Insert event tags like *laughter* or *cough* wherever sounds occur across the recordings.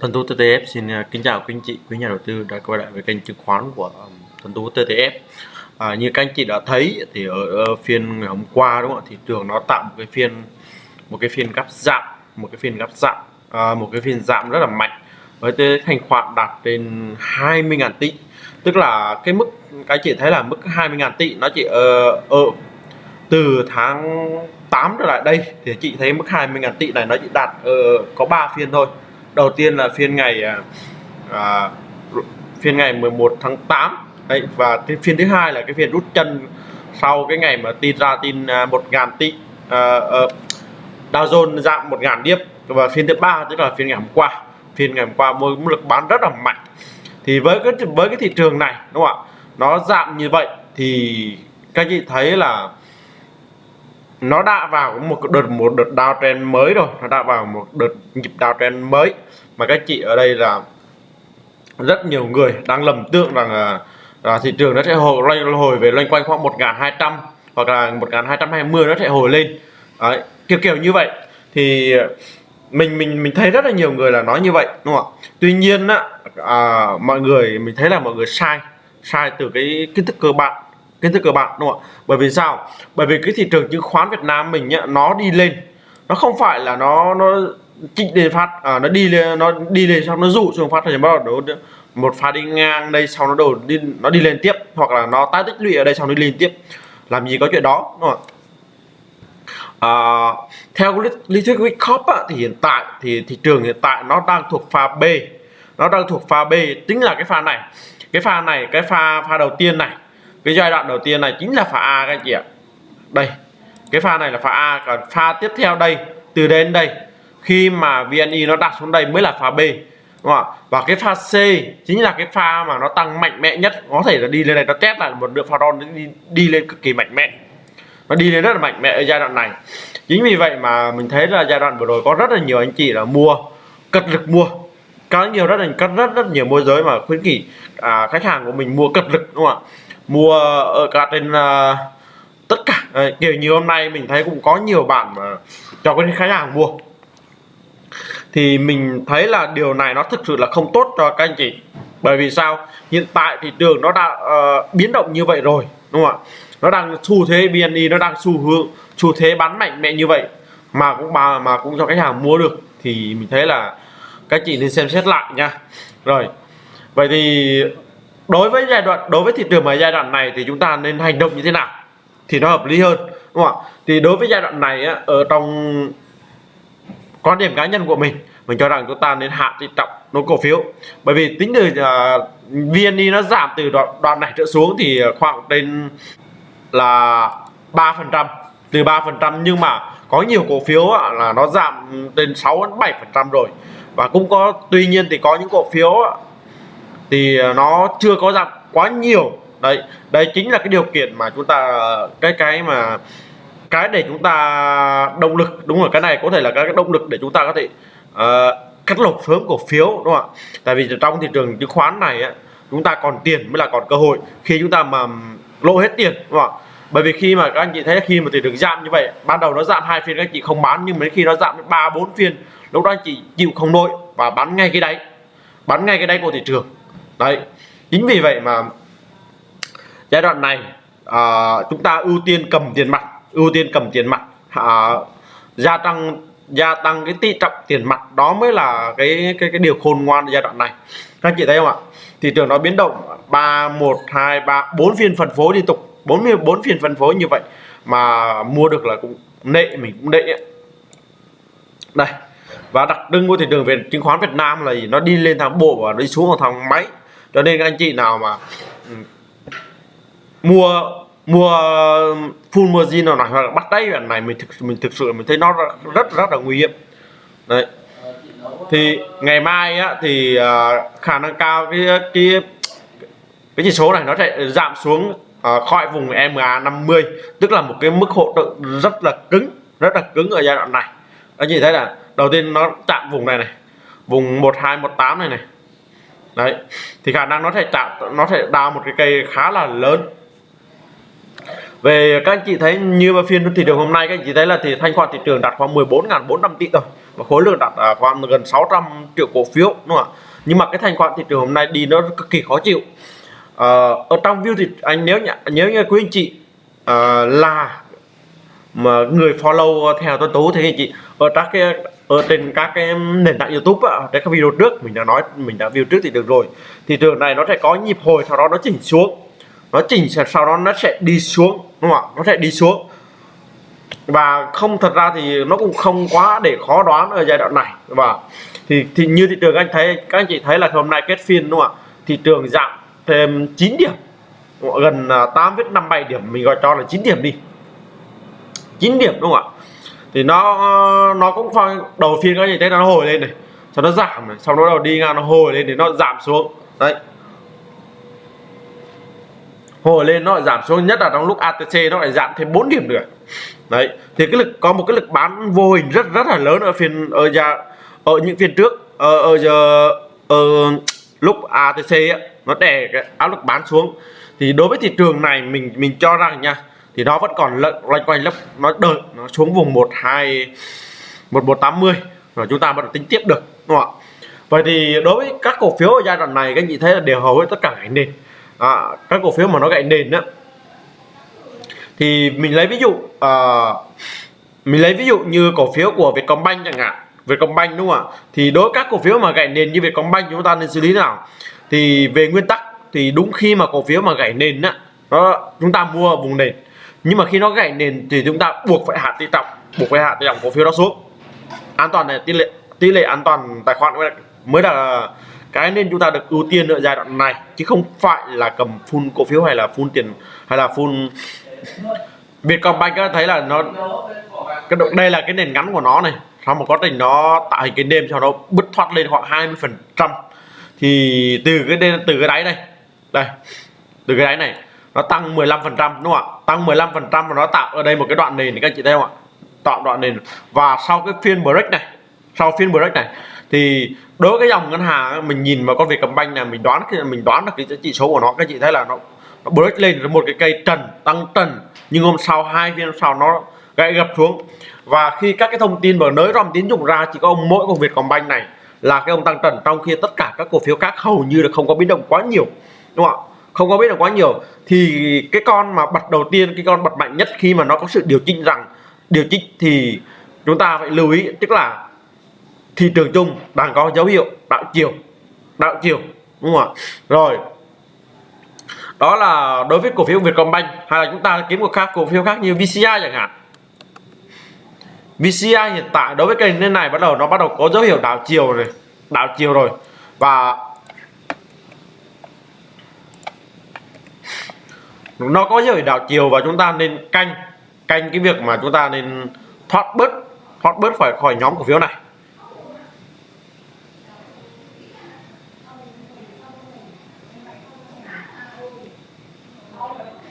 Tuấn Tú TTF xin à, kính chào quý anh chị, quý nhà đầu tư đã quay lại với kênh chứng khoán của à, um, Tuấn Tú TTF. À, như các anh chị đã thấy thì ở, ở phiên ngày hôm qua đúng không ạ? Thị trường nó tạo một cái phiên một cái phiên gấp giảm, một cái phiên gấp giảm, à, một cái phiên giảm rất là mạnh với cái thành khoản đạt trên 20.000 tỷ. Tức là cái mức các anh chị thấy là mức 20.000 tỷ nó chỉ ở, ở từ tháng 8 trở lại đây thì chị thấy mức 20.000 tỷ này nó chỉ đạt uh, có 3 phiên thôi đầu tiên là phiên ngày à, à phiên ngày 11 tháng 8 đấy và cái phiên thứ hai là cái phiên rút chân sau cái ngày mà tin ra tin à, một ngàn tỷ à, uh, Dow Jones giảm một ngàn điểm. Và phiên thứ ba tức là phiên ngày hôm qua. Phiên ngày hôm qua mới lực bán rất là mạnh. Thì với cái với cái thị trường này đúng không ạ? Nó giảm như vậy thì các chị thấy là nó đã vào một đợt một đợt downtrend mới rồi. Nó đã vào một đợt nhịp downtrend mới. Mà các chị ở đây là rất nhiều người đang lầm tưởng rằng là, là thị trường nó sẽ hồi hồi về loanh quanh khoảng 1.200 hoặc là 1.220 nó sẽ hồi lên. Đấy, kiểu kiểu như vậy. Thì mình mình mình thấy rất là nhiều người là nói như vậy đúng không ạ? Tuy nhiên á à, mọi người mình thấy là mọi người sai. Sai từ cái kiến thức cơ bản kiến thức cơ bản đúng không ạ? Bởi vì sao? Bởi vì cái thị trường chứng khoán Việt Nam mình ấy, nó đi lên. Nó không phải là nó nó chỉnh đề phát à, nó đi lên nó đi lên xong nó dụ xuống phát rồi bắt đầu nó một pha đi ngang đây sau nó đổ đi nó đi lên tiếp hoặc là nó tái tích lũy ở đây sau nó đi lên tiếp. Làm gì có chuyện đó đúng không à, theo lý, lý thuyết Wyckoff á, thì hiện tại thì thị trường hiện tại nó đang thuộc pha B. Nó đang thuộc pha B chính là cái pha này. Cái pha này cái pha pha đầu tiên này cái giai đoạn đầu tiên này chính là pha A các anh chị ạ. Đây cái pha này là pha A còn pha tiếp theo đây từ đến đây khi mà VNI nó đặt xuống đây mới là pha B đúng không? và cái pha C chính là cái pha mà nó tăng mạnh mẽ nhất có thể là đi lên này nó test lại một lượng pha đòn đi, đi lên cực kỳ mạnh mẽ. Nó đi lên rất là mạnh mẽ ở giai đoạn này. Chính vì vậy mà mình thấy là giai đoạn vừa rồi có rất là nhiều anh chị là mua cật lực mua. Có nhiều rất là rất rất rất nhiều môi giới mà khuyến nghị à, khách hàng của mình mua cật lực đúng không ạ? Mua ở cả trên uh, tất cả. À, kiểu như hôm nay mình thấy cũng có nhiều bạn mà cho cái khách hàng mua. Thì mình thấy là điều này nó thực sự là không tốt cho các anh chị. Bởi vì sao? Hiện tại thị trường nó đã uh, biến động như vậy rồi đúng không ạ? Nó đang xu thế BNI nó đang xu hướng xu thế bán mạnh mẽ như vậy mà cũng mà mà cũng cho khách hàng mua được. Thì mình thấy là các chị nên xem xét lại nha. Rồi vậy thì đối với giai đoạn đối với thị trường ở giai đoạn này thì chúng ta nên hành động như thế nào thì nó hợp lý hơn đúng không ạ? Thì đối với giai đoạn này á, ở trong quan điểm cá nhân của mình mình cho rằng chúng ta nên hạ thị trọng nó cổ phiếu. Bởi vì tính từ à, uh, VNI nó giảm từ đoạn, đoạn này trở xuống thì khoảng trên là ba phần trăm từ ba phần trăm nhưng mà có nhiều cổ phiếu á, là nó giảm đến 6 đến 7 phần trăm rồi. Và cũng có tuy nhiên thì có những cổ phiếu á, thì ờ, nó chưa có giảm quá nhiều. Đấy đây chính là cái điều kiện mà chúng ta cái cái mà cái để chúng ta động lực. Đúng rồi cái này có thể là cái động lực để chúng ta có thể uh, cắt lột sớm cổ phiếu đúng không ạ? Tại vì trong thị trường chứng khoán này á, chúng ta còn tiền mới là còn cơ hội. Khi chúng ta mà lỗ hết tiền đúng không ạ? Bởi vì khi mà các anh chị thấy khi mà thị trường giảm như vậy ban đầu nó giảm hai phiên các anh chị không bán nhưng mấy khi nó giảm đến ba bốn phiên lúc đó anh chị chịu không nổi và bán ngay cái đáy. Bán ngay cái đáy của thị trường đấy chính vì vậy mà giai đoạn này à, chúng ta ưu tiên cầm tiền mặt ưu tiên cầm tiền mặt à, gia tăng gia tăng cái tỷ trọng tiền mặt đó mới là cái cái cái điều khôn ngoan giai đoạn này. Các chị thấy không ạ? Thị trường nó biến động ba một hai ba bốn phiên phân phối liên tục bốn mươi bốn phiên phân phối như vậy mà mua được là cũng nệ mình cũng nệ đây và đặc trưng của thị trường về chứng khoán Việt Nam là gì? nó đi lên thằng bộ và đi xuống thằng máy cho nên các anh chị nào mà ừ, mua mua full margin nào này hoặc là bắt đáy lần này mình thực mình thực sự mình thấy nó rất rất, rất là nguy hiểm. Đấy. Thì ngày mai á, thì uh, khả năng cao cái cái cái chỉ số này nó sẽ giảm xuống uh, khỏi vùng MA 50 tức là một cái mức hỗ trợ rất là cứng rất là cứng ở giai đoạn này. Anh chị thấy là đầu tiên nó chạm vùng này này vùng 1218 này này đấy thì khả năng nó sẽ tạo nó sẽ đào một cái cây khá là lớn. Về các anh chị thấy như mà phiên thị trường hôm nay các anh chị thấy là thì thanh khoản thị trường đạt khoảng 14.400 tỷ rồi và khối lượng đặt à, khoảng gần 600 triệu cổ phiếu đúng không ạ? Nhưng mà cái thanh khoản thị trường hôm nay đi nó cực kỳ khó chịu. À, ở trong view thì anh nếu nhá nếu như quý anh chị à, là mà người follow theo Tuấn Tú thì anh chị ở các cái ở trên các cái nền tảng YouTube á, trên các video trước mình đã nói mình đã view trước thì được rồi. Thị trường này nó sẽ có nhịp hồi sau đó nó chỉnh xuống. Nó chỉnh sau đó nó sẽ đi xuống đúng không ạ? Nó sẽ đi xuống. Và không thật ra thì nó cũng không quá để khó đoán ở giai đoạn này. Và thì thì như thị trường anh thấy các anh chị thấy là hôm nay kết phiên đúng không ạ? Thị trường giảm thêm 9 điểm. Gần à, 8,57 điểm mình gọi cho là 9 điểm đi. 9 điểm đúng không ạ? Thì nó nó cũng phải đầu phiên các anh chị thấy nó hồi lên này. Sau nó giảm này sau đó đầu đi ngang nó hồi lên thì nó giảm xuống. Đấy. Hồi lên nó lại giảm xuống nhất là trong lúc ATC nó lại giảm thêm 4 điểm nữa. Đấy. Thì cái lực có một cái lực bán vô hình rất rất là lớn ở phiên ở nhà ở những phiên trước ở, ở giờ ở lúc ATC ấy, nó đè cái áp lực bán xuống. Thì đối với thị trường này mình mình cho rằng nha thì nó vẫn còn loanh quanh lớp nó đợi nó xuống vùng 12 1180 rồi chúng ta bắt đầu tính tiếp được đúng không ạ? Vậy thì đối với các cổ phiếu ở giai đoạn này các anh chị thấy là đều hầu hết tất cả gãy nền. À, các cổ phiếu mà nó gãy nền đó thì mình lấy ví dụ à, mình lấy ví dụ như cổ phiếu của Vietcombank chẳng hạn Vietcombank đúng không ạ? Thì đối với các cổ phiếu mà gãy nền như Vietcombank chúng ta nên xử lý nào? Thì về nguyên tắc thì đúng khi mà cổ phiếu mà gãy nền á đó chúng ta mua vùng nền nhưng mà khi nó gãy nền thì chúng ta buộc phải hạ tỷ trọng buộc phải hạ tỷ trọng cổ phiếu đó xuống. An toàn này, tỷ lệ tỷ lệ an toàn tài khoản mới là cái nên chúng ta được ưu tiên ở giai đoạn này, chứ không phải là cầm full cổ phiếu hay là full tiền, hay là full Vietcombank thấy là nó cái đây là cái nền ngắn của nó này. Sau một quá trình nó tạo hình cái đêm cho nó bứt thoát lên khoảng 20 phần trăm. Thì từ cái từ cái đáy này đây, từ cái đáy này nó tăng 15% đúng không ạ? Tăng 15% và nó tạo ở đây một cái đoạn nền thì các chị thấy không ạ? Tạo đoạn nền. Và sau cái phiên break này sau phiên break này thì đối với cái dòng ngân hàng mình nhìn vào con việc cầm banh này mình đoán khi mình đoán được cái chỉ số của nó. Các chị thấy là nó, nó break lên một cái cây trần tăng trần. Nhưng hôm sau hai phiên sau nó gãy gập xuống. Và khi các cái thông tin mở nới rom tín dụng ra chỉ có mỗi công việc cầm banh này là cái ông tăng trần. Trong khi tất cả các cổ phiếu khác hầu như là không có biến động quá nhiều đúng không ạ? Không có biết được quá nhiều. Thì cái con mà bật đầu tiên, cái con bật mạnh nhất khi mà nó có sự điều chỉnh rằng, điều chỉnh thì chúng ta phải lưu ý, tức là thị trường chung đang có dấu hiệu đạo chiều đạo chiều, đúng không ạ? Rồi, đó là đối với cổ phiếu Vietcombank, hay là chúng ta kiếm một khác, cổ phiếu khác như VCI chẳng hạn. VCI hiện tại đối với kênh này bắt đầu nó bắt đầu có dấu hiệu đảo chiều rồi, đảo chiều rồi. Và nó có dấu đảo chiều và chúng ta nên canh canh cái việc mà chúng ta nên thoát bớt thoát bớt khỏi khỏi nhóm cổ phiếu này.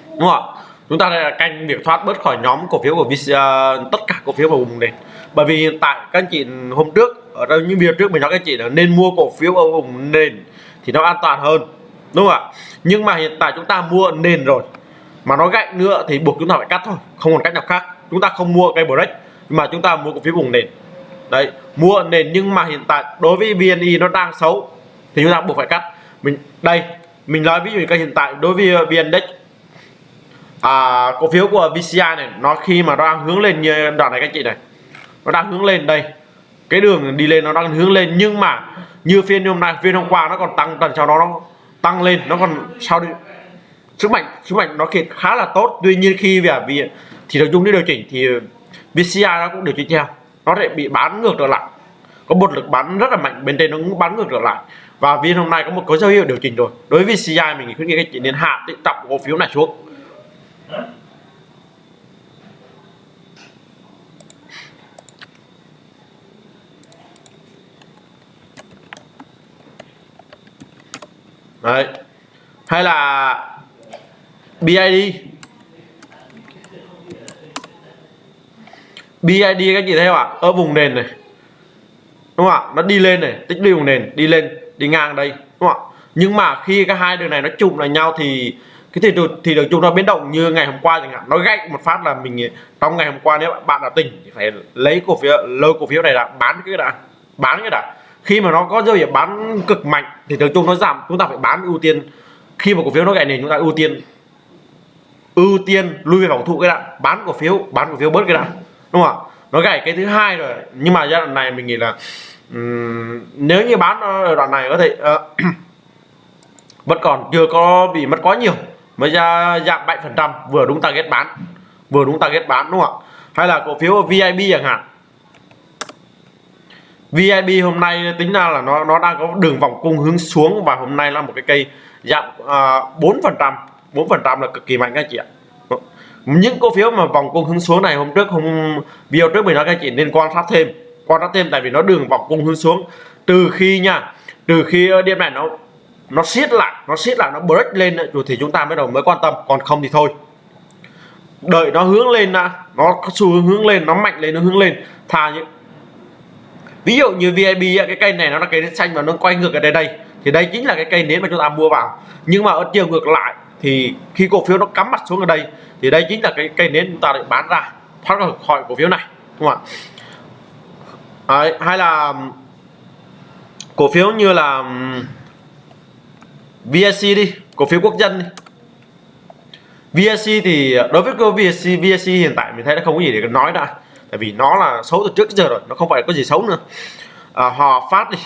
Đúng không ạ? Chúng ta đây canh việc thoát bớt khỏi nhóm cổ phiếu của VC, uh, à, tất cả cổ phiếu vào vùng nền. Bởi vì hiện tại các anh chị hôm trước ở đây những video trước mình nói các anh chị là nên mua cổ phiếu ở vùng nền thì nó an toàn hơn đúng không ạ? Nhưng mà hiện tại chúng ta mua nền rồi. Mà nó gãy nữa thì buộc chúng ta phải cắt thôi không còn cách nào khác. Chúng ta không mua cây break nhưng mà chúng ta mua cổ phiếu vùng nền. Đấy mua nền nhưng mà hiện tại đối với VNI nó đang xấu thì chúng ta buộc phải cắt. Mình đây mình nói ví dụ như cái hiện tại đối với uh, VN Index à, cổ phiếu của VCI này nó khi mà nó đang hướng lên như đoạn này các chị này nó đang hướng lên đây. Cái đường đi lên nó đang hướng lên nhưng mà như phiên hôm nay phiên hôm qua nó còn tăng tần sau đó nó tăng lên, nó còn sau đi? Sức mạnh sức mạnh nó khá là tốt. Tuy nhiên khi về vì thì nội dung đi điều chỉnh thì VCI nó cũng điều chỉnh theo. Nó lại bị bán ngược trở lại. Có một lực bán rất là mạnh, bên trên nó cũng bán ngược trở lại. Và viên hôm nay có một có dấu hiệu điều chỉnh rồi. Đối với VCI mình khuyến nghị các chị nên hạ trọng cổ phiếu này xuống. Đấy. Hay là BID BID các chị thấy không ạ? Ở vùng nền này. Đúng không ạ? Nó đi lên này, tích lũy vùng nền, đi lên, đi ngang đây, đúng không ạ? Nhưng mà khi cái hai đường này nó chụm lại nhau thì cái thị trường thị trường chung nó biến động như ngày hôm qua chẳng hạn. Nó gãy một phát là mình, trong ngày hôm qua nếu bạn đã tỉnh thì phải lấy cổ phiếu lôi cổ phiếu này là bán cái đã, bán cái đã khi mà nó có dấu hiệu bán cực mạnh thì thường chung nó giảm chúng ta phải bán ưu tiên. Khi mà cổ phiếu nó gãy nền chúng ta ưu tiên. Ưu tiên lui về phòng thủ cái đạn, bán cổ phiếu bán cổ phiếu bớt cái đạn, đúng không ạ? Nó gãy cái thứ hai rồi nhưng mà giai đoạn này mình nghĩ là um, nếu như bán ở đoạn này có thể uh, *clears throat* vẫn còn chưa có bị mất quá nhiều mới ra giảm bảy phần trăm vừa đúng target bán vừa đúng target bán đúng không ạ? Hay là cổ phiếu VIP chẳng hạn VIP hôm nay tính ra là nó nó đang có đường vòng cung hướng xuống và hôm nay là một cái cây giảm à, bốn phần trăm, bốn phần trăm là cực kỳ mạnh các chị ạ. Những cổ phiếu mà vòng cung hướng xuống này hôm trước, hôm, video trước mình nói các chị nên quan sát thêm, quan sát thêm tại vì nó đường vòng cung hướng xuống. Từ khi nha, từ khi điểm này nó nó siết lại, nó siết lại, nó break lên rồi thì chúng ta mới đầu mới quan tâm, còn không thì thôi. Đợi nó hướng lên đã, nó có xu hướng hướng lên, nó mạnh lên, nó hướng lên, thà những ví dụ như VIB cái cây này nó là cây nến xanh và nó quay ngược ở đây đây. Thì đây chính là cái cây nến mà chúng ta mua vào. Nhưng mà ở chiều ngược lại thì khi cổ phiếu nó cắm mặt xuống ở đây thì đây chính là cái cây nến chúng ta định bán ra thoát khỏi cổ phiếu này đúng không ạ? Đấy, hay là cổ phiếu như là VSC đi cổ phiếu quốc dân đi. VSC thì đối với cô VSC VSC hiện tại mình thấy nó không có gì để nói đã tại vì nó là xấu từ trước giờ rồi nó không phải có gì xấu nữa. À, Hòa Phát đi.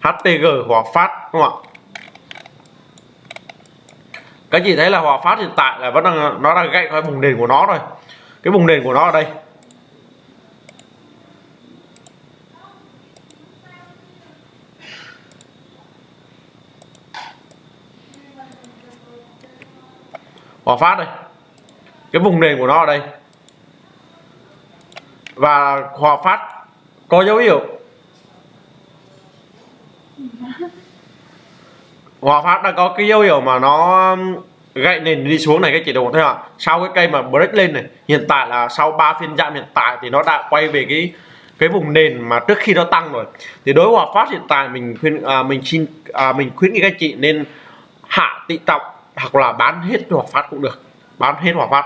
HPG Hòa Phát đúng không ạ? Các chị thấy là Hòa Phát hiện tại là vẫn đang nó đang gãy khỏi vùng nền của nó rồi cái vùng nền của nó ở đây. Hòa Phát đây. Cái vùng nền của nó ở đây và Hòa Phát có dấu hiệu. Hòa Phát đã có cái dấu hiệu mà nó um, gãy nền đi xuống này các chị đồng thấy không sau cái cây mà break lên này hiện tại là sau 3 phiên giảm hiện tại thì nó đã quay về cái cái vùng nền mà trước khi nó tăng rồi. Thì đối Hòa Phát hiện tại mình khuyên à, mình xin à, mình khuyến nghị các chị nên hạ tị trọng hoặc là bán hết Hòa Phát cũng được. Bán hết Hòa Phát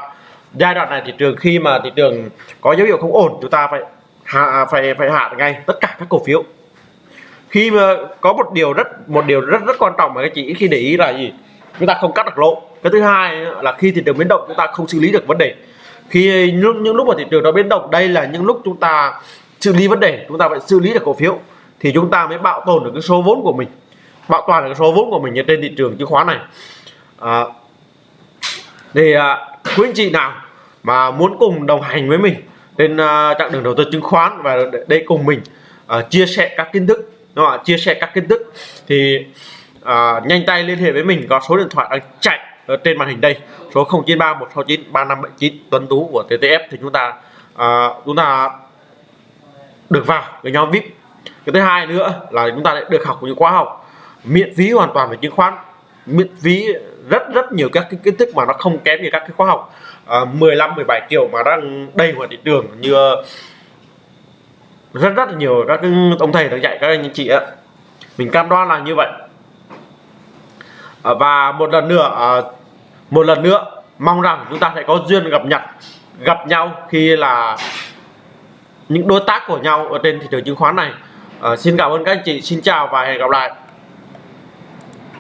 giai đoạn này thị trường khi mà thị trường có dấu hiệu không ổn chúng ta phải hạ phải phải hạ ngay tất cả các cổ phiếu. Khi mà có một điều rất một điều rất rất quan trọng mà các chị khi để ý là gì? Chúng ta không cắt được lỗ. Cái thứ hai là khi thị trường biến động chúng ta không xử lý được vấn đề. Khi những, những lúc mà thị trường nó biến động đây là những lúc chúng ta xử lý vấn đề chúng ta phải xử lý được cổ phiếu thì chúng ta mới bảo tồn được cái số vốn của mình bảo toàn được cái số vốn của mình trên thị trường chứng khoán này. À, thì à, quý anh chị nào mà muốn cùng đồng hành với mình trên uh, chặng đường đầu tư chứng khoán và đây cùng mình uh, chia sẻ các kiến thức. Đúng không? chia sẻ các kiến thức. Thì uh, nhanh tay liên hệ với mình có số điện thoại đang chạy ở trên màn hình đây. Số 093 169 3579 Tuấn Tú của TTF thì chúng ta uh, chúng ta được vào cái nhóm VIP cái thứ hai nữa là chúng ta được học những khóa học miễn phí hoàn toàn về chứng khoán miễn phí rất rất nhiều các cái kiến thức mà nó không kém như các cái khóa học. Uh, 15 17 triệu mà đang đầy ngoài thị trường như ờ, rất rất nhiều các ông thầy đang dạy các anh chị ạ. Mình cam đoan là như vậy. À, và một lần nữa à, một lần nữa mong rằng chúng ta sẽ có duyên gặp nhặt gặp nhau khi là những đối tác của nhau ở trên thị trường chứng khoán này. À, xin cảm ơn các anh chị xin chào và hẹn gặp lại.